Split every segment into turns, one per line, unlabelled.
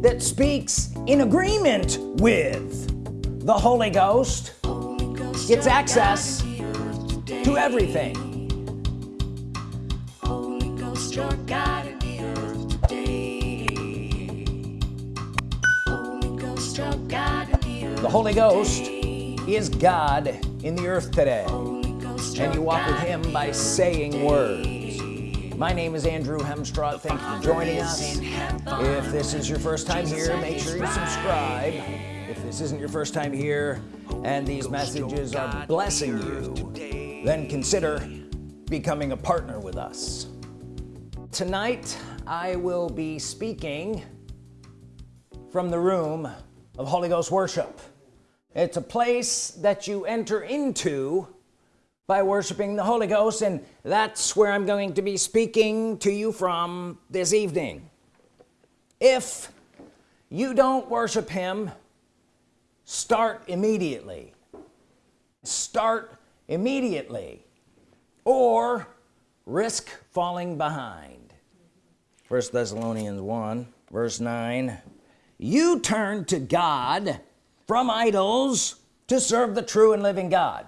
that speaks in agreement with. The Holy Ghost gets access to everything. The Holy Ghost is God in the earth today. And you walk with him by saying words my name is Andrew Hemstraw thank you for joining us. If this is your first time here make sure you subscribe. If this isn't your first time here and these messages are blessing you then consider becoming a partner with us. Tonight I will be speaking from the room of Holy Ghost worship. It's a place that you enter into by worshiping the Holy Ghost and that's where I'm going to be speaking to you from this evening. If you don't worship him start immediately. Start immediately or risk falling behind. First Thessalonians 1 verse 9 you turn to God from idols to serve the true and living God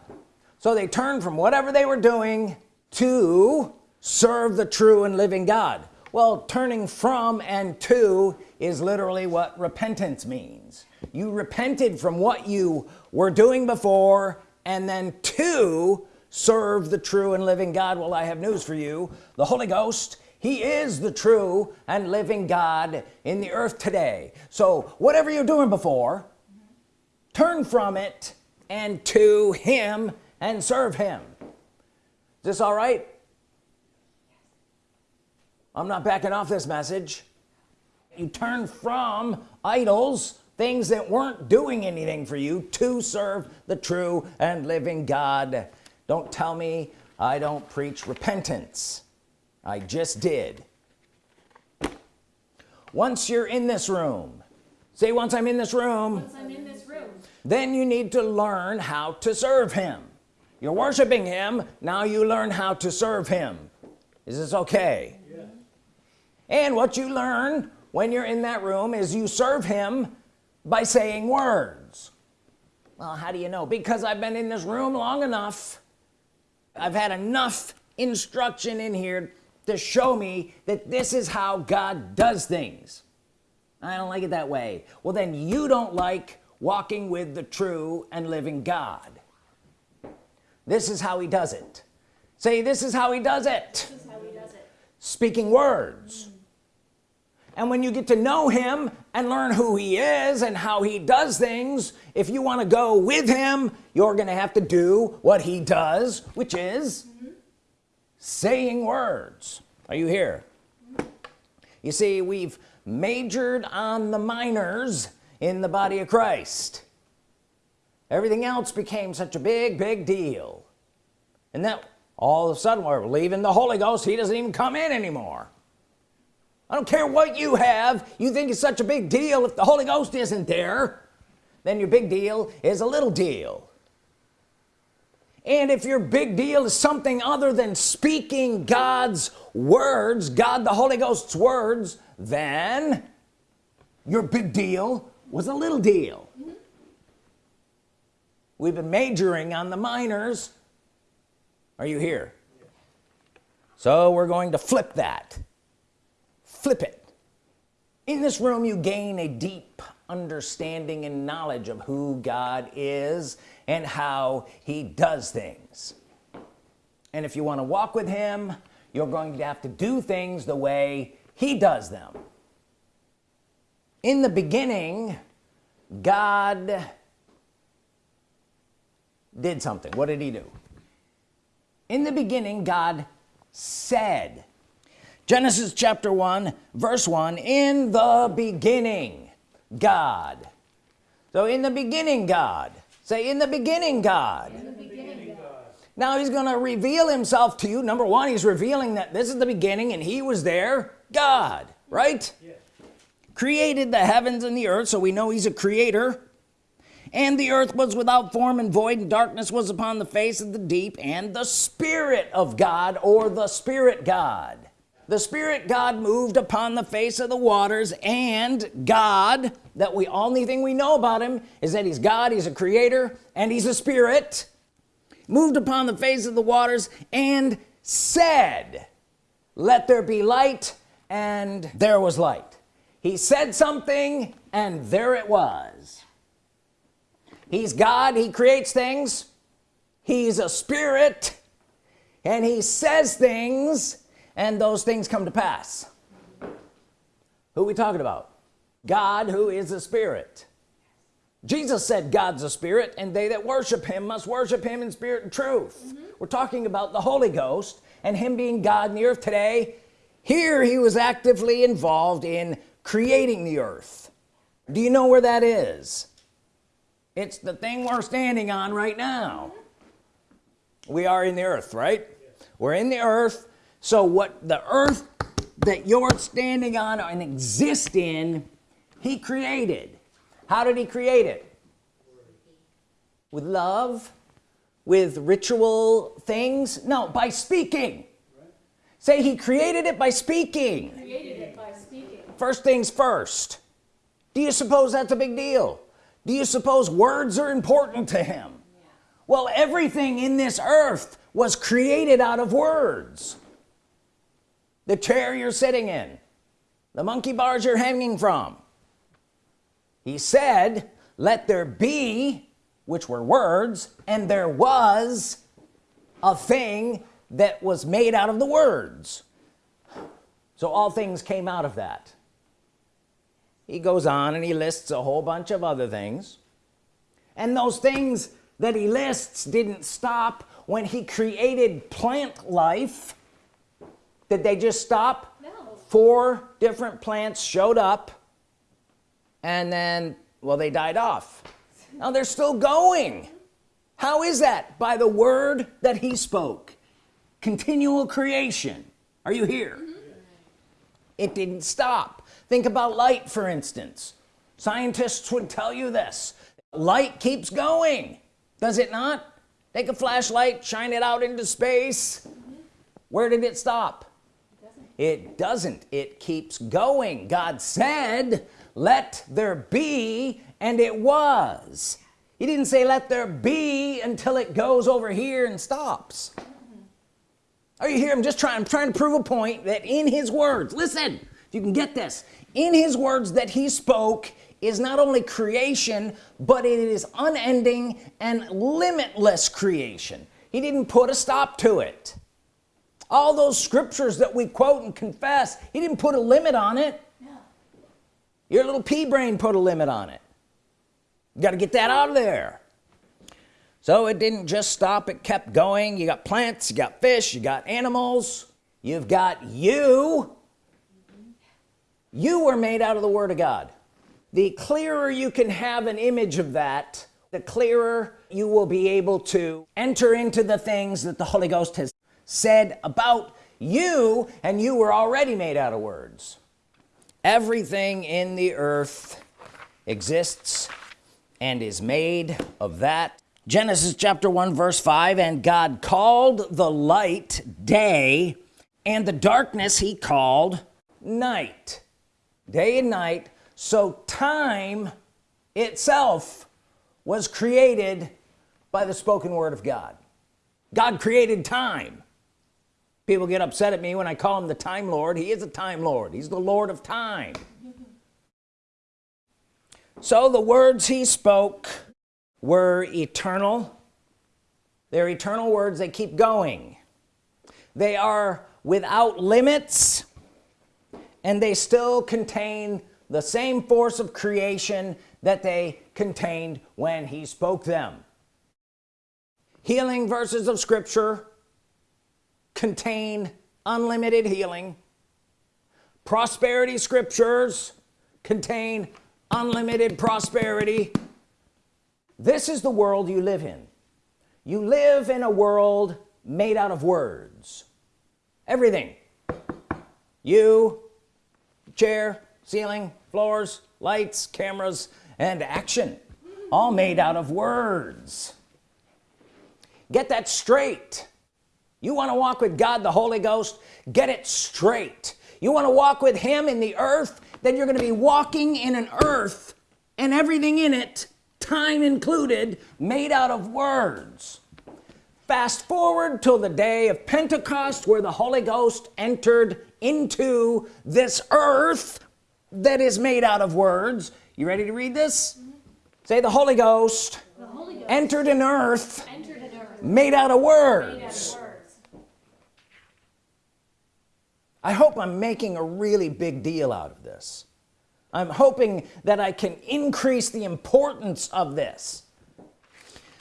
so they turned from whatever they were doing to serve the true and living God. Well turning from and to is literally what repentance means. You repented from what you were doing before and then to serve the true and living God. Well I have news for you. The Holy Ghost he is the true and living God in the earth today. So whatever you're doing before turn from it and to him and serve him. Is this all right? I'm not backing off this message. You turn from idols things that weren't doing anything for you to serve the true and living God. Don't tell me I don't preach repentance. I just did. Once you're in this room say once I'm in this room, in this room. then you need to learn how to serve him you're worshiping him. Now you learn how to serve him. Is this okay? Yeah. and what you learn when you're in that room is you serve him by saying words. Well how do you know? Because I've been in this room long enough. I've had enough instruction in here to show me that this is how God does things. I don't like it that way. Well then you don't like walking with the true and living God this is how he does it. Say this is how he does it, how he does it. speaking words. Mm. And when you get to know him and learn who he is and how he does things if you want to go with him you're gonna have to do what he does which is mm -hmm. saying words. Are you here? Mm you see we've majored on the minors in the body of Christ everything else became such a big big deal. And then all of a sudden we're leaving the Holy Ghost. He doesn't even come in anymore. I don't care what you have. You think it's such a big deal if the Holy Ghost isn't there. Then your big deal is a little deal. And if your big deal is something other than speaking God's words God the Holy Ghost's words then your big deal was a little deal. We've been majoring on the minors. Are you here? So we're going to flip that. Flip it. In this room you gain a deep understanding and knowledge of who God is and how he does things. And if you want to walk with him you're going to have to do things the way he does them. In the beginning God did something. What did he do? In the beginning God said Genesis chapter 1 verse 1 in the beginning God. So in the beginning God. Say in the beginning God, the beginning, God. now he's gonna reveal himself to you. Number one he's revealing that this is the beginning and he was there. God right? Yes. created the heavens and the earth so we know he's a creator and the earth was without form and void and darkness was upon the face of the deep and the Spirit of God or the Spirit God. The Spirit God moved upon the face of the waters and God that we only thing we know about him is that he's God he's a creator and he's a spirit moved upon the face of the waters and said let there be light and there was light. He said something and there it was he's God he creates things. He's a spirit and he says things and those things come to pass. Who we talking about? God who is a spirit. Jesus said God's a spirit and they that worship him must worship him in spirit and truth. Mm -hmm. we're talking about the Holy Ghost and him being God in the earth today. Here he was actively involved in creating the earth. Do you know where that is it's the thing we're standing on right now. We are in the earth right? We're in the earth. So what the earth that you're standing on and exist in he created. How did he create it? With love with ritual things? No by speaking. Say he created it by speaking.
Created It by speaking.
First things first. Do you suppose that's a big deal do you suppose words are important to him? Yeah. well everything in this earth was created out of words. The chair you're sitting in the monkey bars you're hanging from. He said let there be which were words and there was a thing that was made out of the words. So all things came out of that he goes on and he lists a whole bunch of other things. And those things that he lists didn't stop when he created plant life. Did they just stop?
No.
four different plants showed up and then well they died off. Now they're still going. How is that? By the word that he spoke. Continual creation. Are you here? Mm -hmm. it didn't stop think about light for instance. Scientists would tell you this light keeps going does it not? Take a flashlight shine it out into space. Where did it stop? It doesn't. It keeps going. God said let there be and it was. He didn't say let there be until it goes over here and stops. Are you here I'm just trying I'm trying to prove a point that in his words listen you can get this. In his words that he spoke is not only creation but it is unending and limitless creation. He didn't put a stop to it. All those scriptures that we quote and confess he didn't put a limit on it. Yeah. your little pea brain put a limit on it. You got to get that out of there. So it didn't just stop it kept going. You got plants you got fish you got animals. You've got you you were made out of the Word of God. The clearer you can have an image of that the clearer you will be able to enter into the things that the Holy Ghost has said about you and you were already made out of words. Everything in the earth exists and is made of that. Genesis chapter 1 verse 5 and God called the light day and the darkness he called night day and night. So time itself was created by the spoken word of God. God created time. People get upset at me when I call him the time Lord. He is a time Lord. He's the Lord of time. So the words he spoke were eternal. They're eternal words. They keep going. They are without limits and they still contain the same force of creation that they contained when he spoke them. Healing verses of Scripture contain unlimited healing. Prosperity scriptures contain unlimited prosperity. This is the world you live in. You live in a world made out of words. Everything. You chair ceiling floors lights cameras and action. All made out of words. Get that straight. You want to walk with God the Holy Ghost? Get it straight. You want to walk with him in the earth? Then you're going to be walking in an earth and everything in it time included made out of words. Fast forward till the day of Pentecost where the Holy Ghost entered into this earth that is made out of words. You ready to read this? Mm -hmm. say the Holy Ghost, the Holy Ghost. entered an earth, entered an earth. made out of words. I hope I'm making a really big deal out of this. I'm hoping that I can increase the importance of this.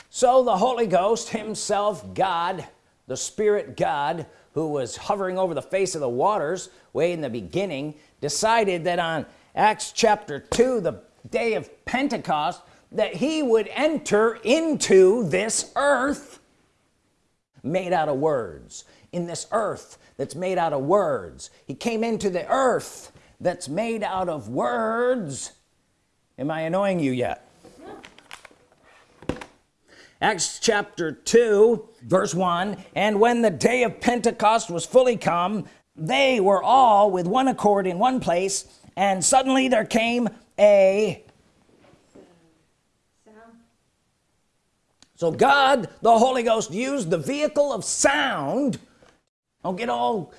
So the Holy Ghost himself God the Spirit God who was hovering over the face of the waters way in the beginning decided that on Acts chapter 2 the day of Pentecost that he would enter into this earth made out of words. In this earth that's made out of words. He came into the earth that's made out of words. Am I annoying you yet Acts chapter 2 verse 1 and when the day of Pentecost was fully come they were all with one accord in one place and suddenly there came a sound. so God the Holy Ghost used the vehicle of sound don't get all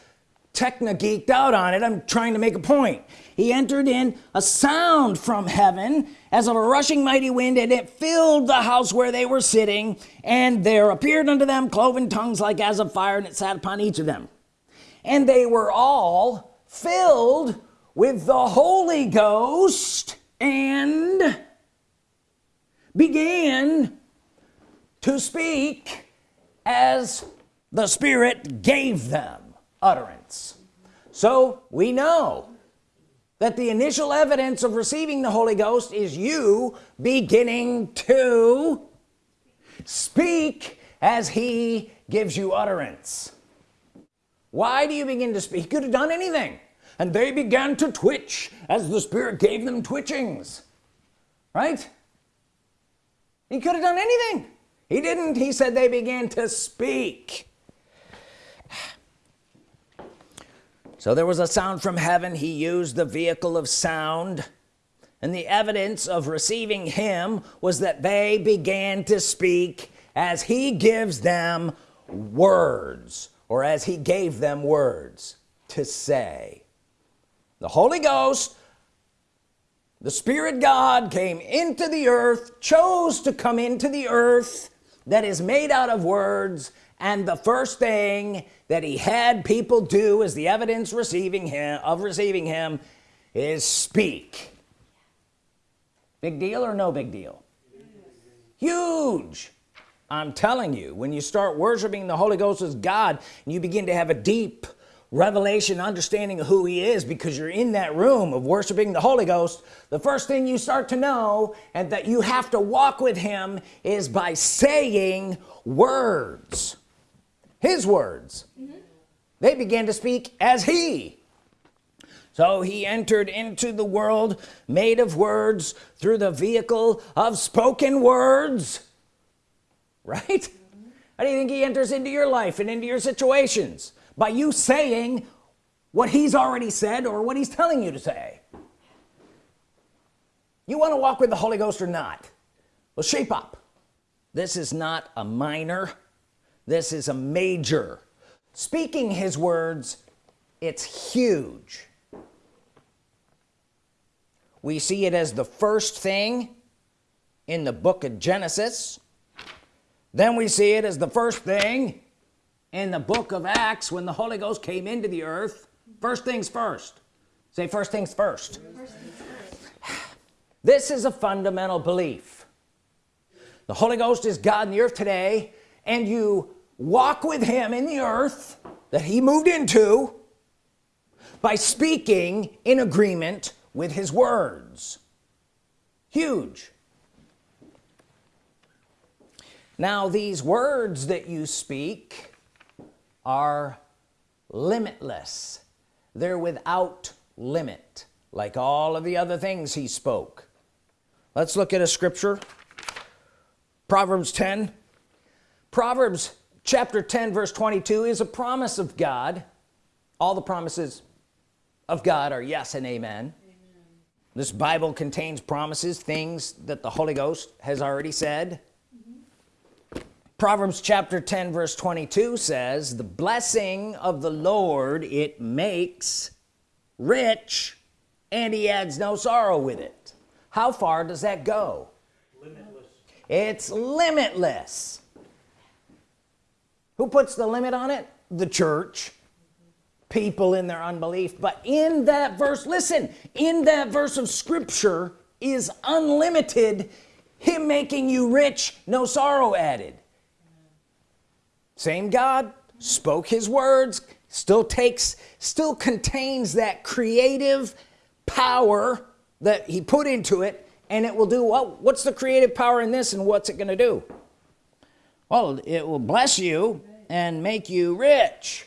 techno geeked out on it. I'm trying to make a point. He entered in a sound from heaven as of a rushing mighty wind and it filled the house where they were sitting and there appeared unto them cloven tongues like as of fire and it sat upon each of them. And they were all filled with the Holy Ghost and began to speak as the Spirit gave them utterance. So we know that the initial evidence of receiving the Holy Ghost is you beginning to speak as he gives you utterance. Why do you begin to speak? He could have done anything. And they began to twitch as the Spirit gave them twitchings. Right? He could have done anything. He didn't. He said they began to speak so there was a sound from heaven. He used the vehicle of sound. And the evidence of receiving him was that they began to speak as he gives them words or as he gave them words to say. The Holy Ghost the Spirit God came into the earth chose to come into the earth that is made out of words and the first thing that he had people do as the evidence receiving him of receiving him is speak. Big deal or no big deal? Huge. I'm telling you when you start worshiping the Holy Ghost as God and you begin to have a deep revelation understanding of who he is because you're in that room of worshiping the Holy Ghost. The first thing you start to know and that you have to walk with him is by saying words his words. Mm -hmm. they began to speak as he. So he entered into the world made of words through the vehicle of spoken words. Right? Mm -hmm. how do you think he enters into your life and into your situations? By you saying what he's already said or what he's telling you to say. You want to walk with the Holy Ghost or not? Well shape up. This is not a minor this is a major. Speaking his words it's huge. We see it as the first thing in the book of Genesis. Then we see it as the first thing in the book of Acts when the Holy Ghost came into the earth. First things first. Say first things first, first, things first. this is a fundamental belief. The Holy Ghost is God in the earth today and you walk with him in the earth that he moved into by speaking in agreement with his words. Huge. Now these words that you speak are limitless. They're without limit like all of the other things he spoke. Let's look at a scripture. Proverbs 10 Proverbs chapter 10 verse 22 is a promise of God all the promises of God are yes and amen, amen. this Bible contains promises things that the Holy Ghost has already said mm -hmm. Proverbs chapter 10 verse 22 says the blessing of the Lord it makes rich and he adds no sorrow with it how far does that go limitless. it's limitless who puts the limit on it? The church. People in their unbelief. But in that verse listen in that verse of Scripture is unlimited him making you rich no sorrow added. Same God spoke his words still takes still contains that creative power that he put into it and it will do well what's the creative power in this and what's it gonna do? Well it will bless you and make you rich.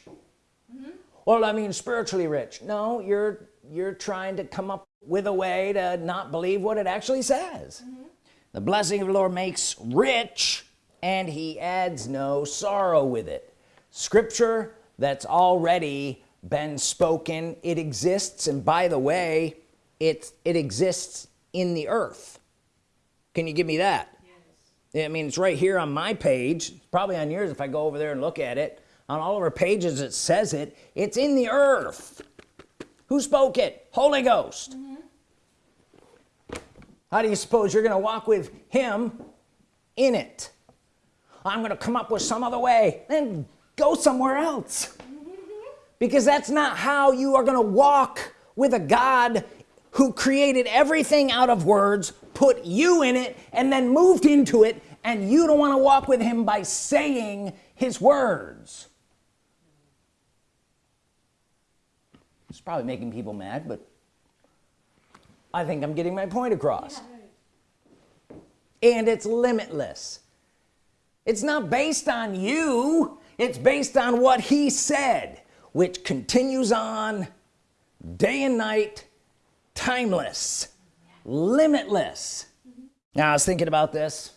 Well I mean spiritually rich. No you're you're trying to come up with a way to not believe what it actually says. Mm -hmm. the blessing of the Lord makes rich and he adds no sorrow with it. Scripture that's already been spoken it exists and by the way it it exists in the earth. Can you give me that. I mean it's right here on my page. Probably on yours if I go over there and look at it. On all of our pages it says it. It's in the earth. Who spoke it? Holy Ghost. Mm -hmm. how do you suppose you're gonna walk with him in it? I'm gonna come up with some other way then go somewhere else. Because that's not how you are gonna walk with a God who created everything out of words put you in it and then moved into it and you don't want to walk with him by saying his words. It's probably making people mad but I think I'm getting my point across. And it's limitless. It's not based on you it's based on what he said which continues on day and night timeless limitless. Now I was thinking about this.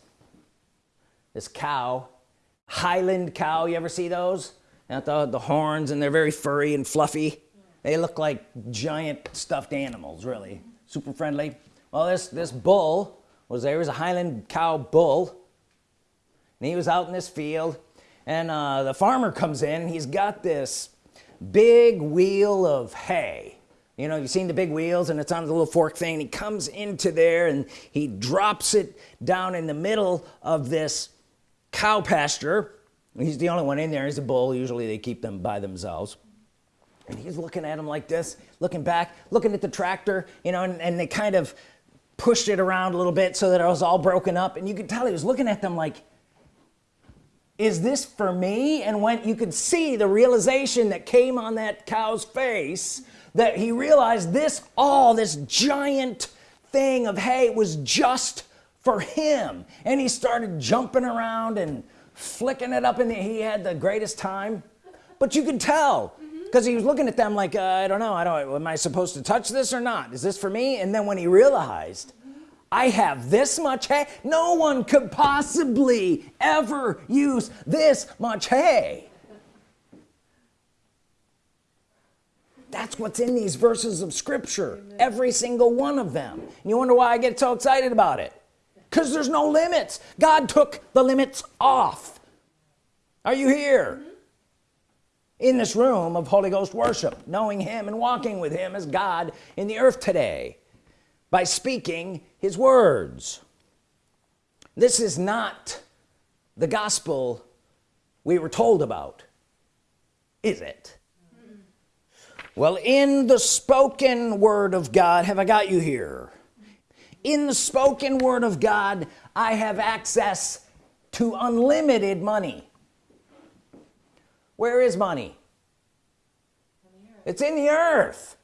This cow Highland cow you ever see those? The, the horns and they're very furry and fluffy. They look like giant stuffed animals really. Super friendly. Well this this bull was there. Was a Highland cow bull. And he was out in this field and uh, the farmer comes in he's got this big wheel of hay you know you've seen the big wheels and it's on the little fork thing. He comes into there and he drops it down in the middle of this cow pasture. He's the only one in there. He's a bull. Usually they keep them by themselves. And he's looking at him like this looking back looking at the tractor you know and, and they kind of pushed it around a little bit so that it was all broken up. And you could tell he was looking at them like is this for me? And when you could see the realization that came on that cow's face that he realized this all this giant thing of hay was just for him. And he started jumping around and flicking it up in the he had the greatest time. But you could tell because he was looking at them like uh, I don't know I don't am I supposed to touch this or not? Is this for me? And then when he realized I have this much hay no one could possibly ever use this much hay that's what's in these verses of Scripture Amen. every single one of them. And you wonder why I get so excited about it? Because there's no limits. God took the limits off. Are you here? In this room of Holy Ghost worship knowing him and walking with him as God in the earth today by speaking his words. This is not the gospel we were told about is it well in the spoken word of God have I got you here? In the spoken word of God I have access to unlimited money. Where is money? It's in the earth.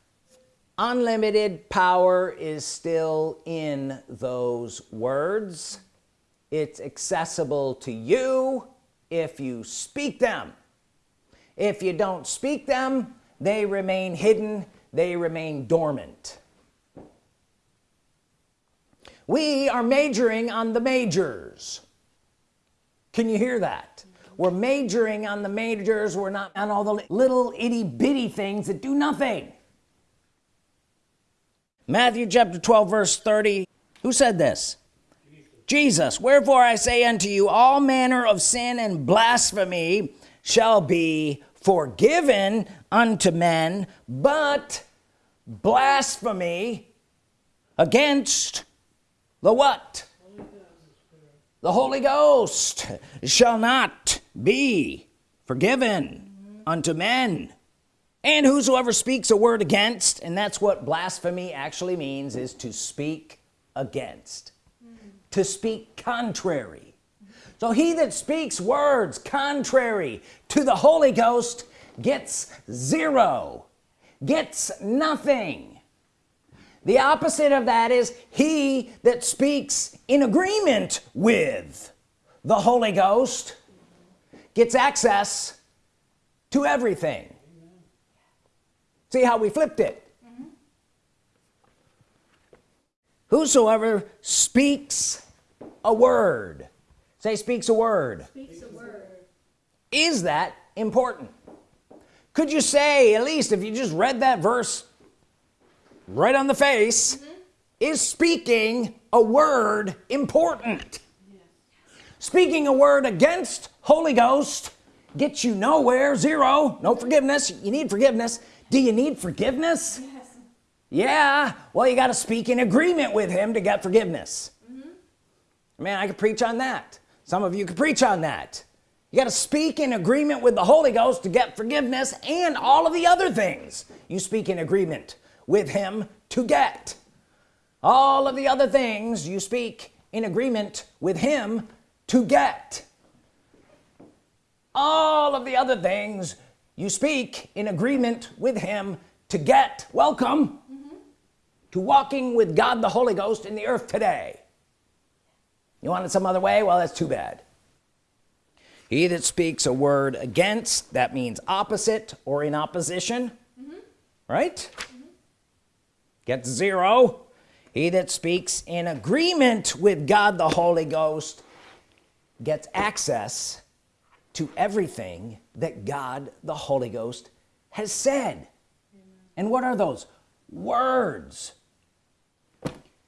Unlimited power is still in those words. It's accessible to you if you speak them. If you don't speak them they remain hidden. They remain dormant. We are majoring on the majors. Can you hear that? We're majoring on the majors. We're not on all the little itty-bitty things that do nothing. Matthew chapter 12 verse 30 who said this? Jesus wherefore I say unto you all manner of sin and blasphemy shall be forgiven unto men but blasphemy against the what? The Holy Ghost shall not be forgiven unto men. And whosoever speaks a word against and that's what blasphemy actually means is to speak against to speak contrary so he that speaks words contrary to the Holy Ghost gets zero gets nothing. The opposite of that is he that speaks in agreement with the Holy Ghost gets access to everything. See how we flipped it? Whosoever speaks a word say speaks a word, speaks a word. is that important? Could you say at least if you just read that verse right on the face mm -hmm. is speaking a word important? Yes. speaking a word against Holy Ghost gets you nowhere zero. No forgiveness. You need forgiveness. Do you need forgiveness? Yes. yeah. Well you got to speak in agreement with him to get forgiveness. Man I could preach on that some of you could preach on that. You got to speak in agreement with the Holy Ghost to get forgiveness and all of the other things you speak in agreement with him to get. All of the other things you speak in agreement with him to get. All of the other things you speak in agreement with him to get. Welcome mm -hmm. to walking with God the Holy Ghost in the earth today you want it some other way? Well that's too bad. He that speaks a word against that means opposite or in opposition. Mm -hmm. right? Mm -hmm. get zero. He that speaks in agreement with God the Holy Ghost gets access to everything that God the Holy Ghost has said. Amen. and what are those? Words.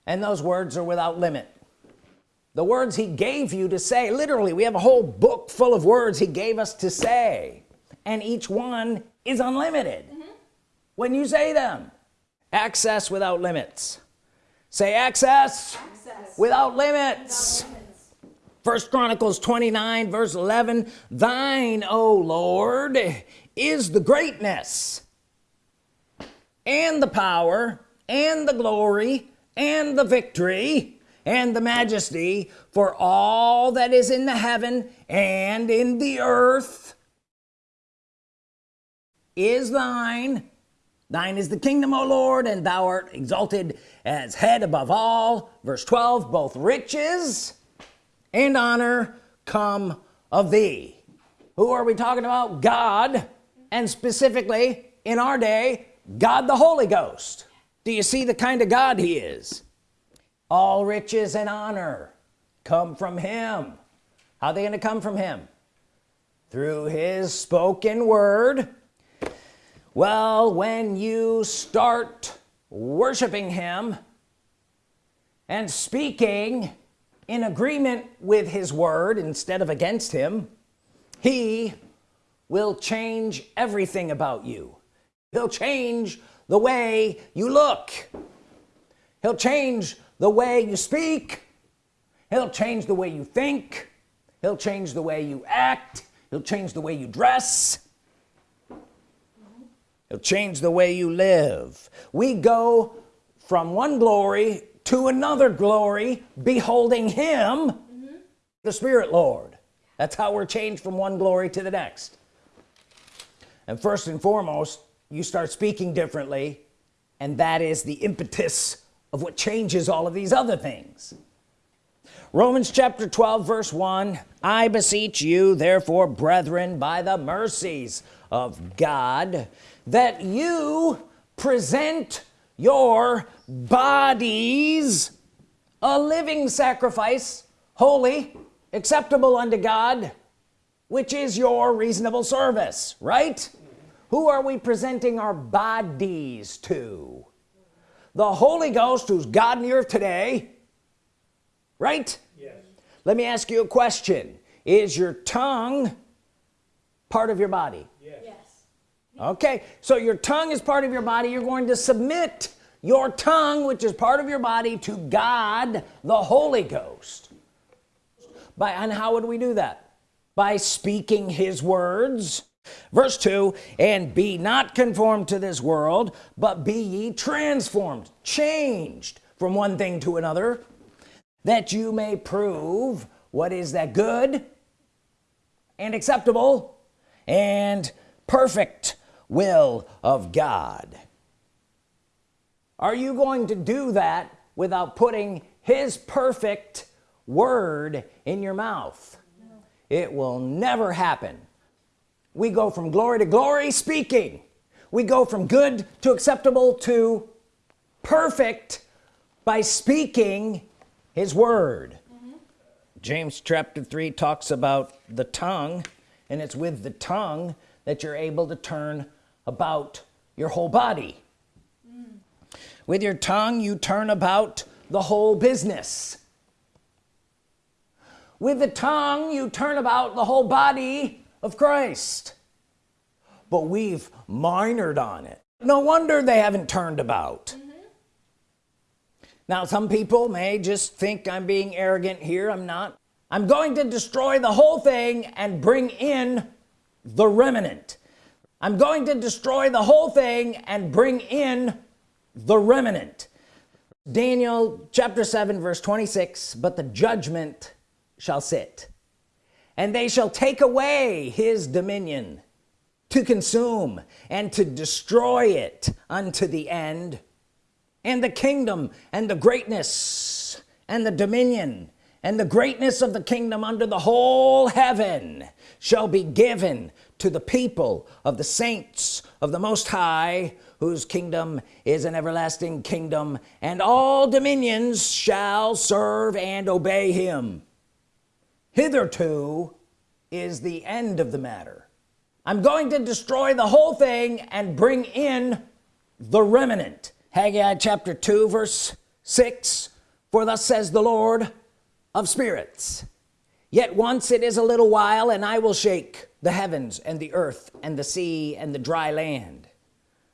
And those words are without limit the words he gave you to say literally we have a whole book full of words he gave us to say and each one is unlimited mm -hmm. when you say them access without limits say access, access. Without, limits. without limits first chronicles 29 verse 11 thine o lord is the greatness and the power and the glory and the victory and the majesty for all that is in the heaven and in the earth is thine. Thine is the kingdom O Lord and thou art exalted as head above all. Verse 12 both riches and honor come of thee. Who are we talking about? God and specifically in our day God the Holy Ghost. Do you see the kind of God he is all riches and honor come from him. How are they gonna come from him? Through his spoken word. Well when you start worshiping him and speaking in agreement with his word instead of against him he will change everything about you. He'll change the way you look. He'll change the way you speak he'll change the way you think he'll change the way you act he'll change the way you dress he'll change the way you live we go from one glory to another glory beholding him mm -hmm. the Spirit Lord that's how we're changed from one glory to the next and first and foremost you start speaking differently and that is the impetus of what changes all of these other things. Romans chapter 12 verse 1 I beseech you therefore brethren by the mercies of God that you present your bodies a living sacrifice holy acceptable unto God which is your reasonable service right? Who are we presenting our bodies to the Holy Ghost who's God in the earth today right? Yes. let me ask you a question. Is your tongue part of your body? Yes. yes. Okay so your tongue is part of your body. You're going to submit your tongue which is part of your body to God the Holy Ghost. By and how would we do that? By speaking his words verse 2 and be not conformed to this world but be ye transformed changed from one thing to another that you may prove what is that good and acceptable and perfect will of God are you going to do that without putting his perfect word in your mouth no. it will never happen we go from glory to glory speaking. We go from good to acceptable to perfect by speaking his word. Mm -hmm. James chapter 3 talks about the tongue and it's with the tongue that you're able to turn about your whole body. Mm. with your tongue you turn about the whole business. With the tongue you turn about the whole body of Christ. But we've minored on it. No wonder they haven't turned about. Mm -hmm. now some people may just think I'm being arrogant here. I'm not. I'm going to destroy the whole thing and bring in the remnant. I'm going to destroy the whole thing and bring in the remnant. Daniel chapter 7 verse 26 but the judgment shall sit and they shall take away his dominion to consume and to destroy it unto the end. And the kingdom and the greatness and the dominion and the greatness of the kingdom under the whole heaven shall be given to the people of the saints of the Most High whose kingdom is an everlasting kingdom and all dominions shall serve and obey him hitherto is the end of the matter. I'm going to destroy the whole thing and bring in the remnant. Haggai chapter 2 verse 6 for thus says the Lord of spirits yet once it is a little while and I will shake the heavens and the earth and the sea and the dry land.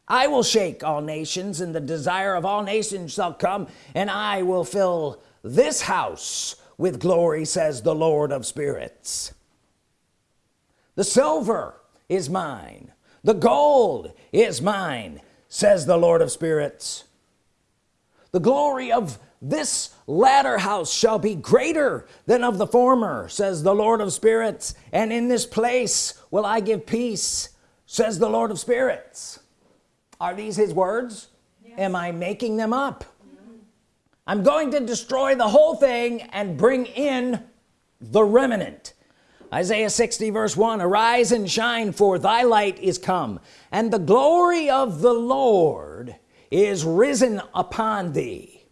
I will shake all nations and the desire of all nations shall come and I will fill this house with glory says the Lord of spirits. The silver is mine. The gold is mine says the Lord of spirits. The glory of this latter house shall be greater than of the former says the Lord of spirits. And in this place will I give peace says the Lord of spirits. Are these his words? Yes. am I making them up I'm going to destroy the whole thing and bring in the remnant. Isaiah 60 verse 1 arise and shine for thy light is come and the glory of the Lord is risen upon thee.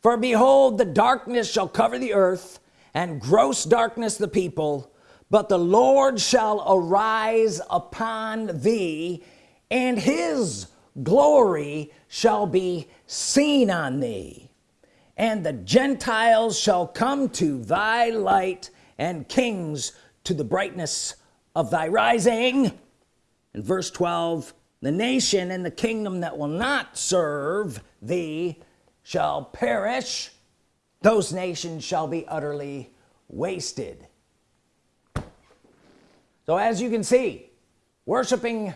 For behold the darkness shall cover the earth and gross darkness the people but the Lord shall arise upon thee and his glory shall be seen on thee and the Gentiles shall come to thy light and kings to the brightness of thy rising. In verse 12 the nation and the kingdom that will not serve thee shall perish. Those nations shall be utterly wasted. So as you can see worshiping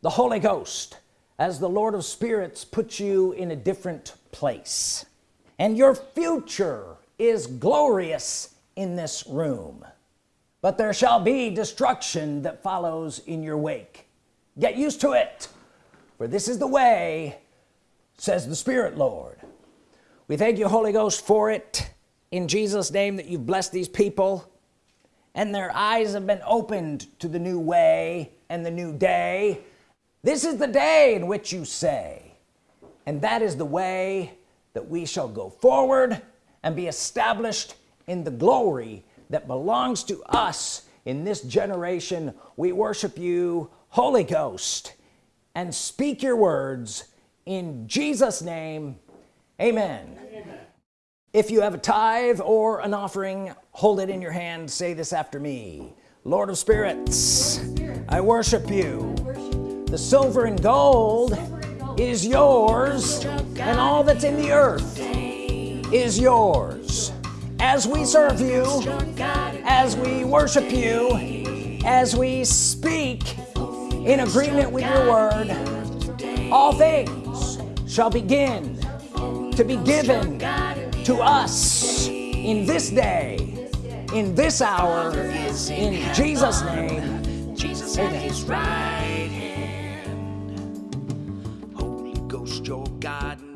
the Holy Ghost as the Lord of spirits puts you in a different place and your future is glorious in this room. But there shall be destruction that follows in your wake. Get used to it for this is the way says the Spirit Lord. We thank you Holy Ghost for it in Jesus name that you've blessed these people and their eyes have been opened to the new way and the new day. This is the day in which you say and that is the way that we shall go forward and be established in the glory that belongs to us in this generation. We worship you Holy Ghost and speak your words in Jesus name. Amen, amen. if you have a tithe or an offering hold it in your hand. Say this after me. Lord of spirits I worship you. The silver and gold is yours and all that's in the earth is yours. As we serve you as we worship you as we speak in agreement with your word all things shall begin to be given to us in this day in this hour in Jesus name. Jesus your God